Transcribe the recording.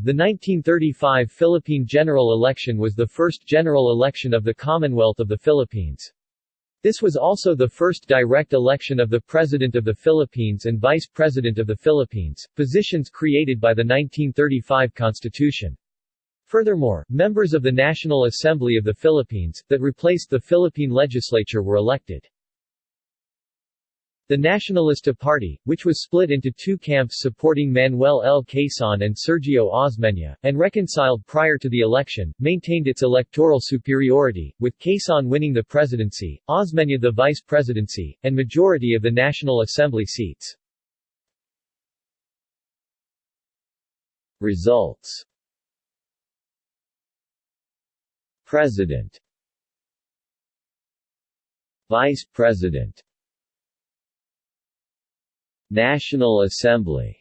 The 1935 Philippine general election was the first general election of the Commonwealth of the Philippines. This was also the first direct election of the President of the Philippines and Vice President of the Philippines, positions created by the 1935 Constitution. Furthermore, members of the National Assembly of the Philippines, that replaced the Philippine legislature were elected. The Nacionalista Party, which was split into two camps supporting Manuel L. Quezon and Sergio Osmeña, and reconciled prior to the election, maintained its electoral superiority, with Quezon winning the presidency, Osmeña the vice presidency, and majority of the National Assembly seats. Results President Vice President National Assembly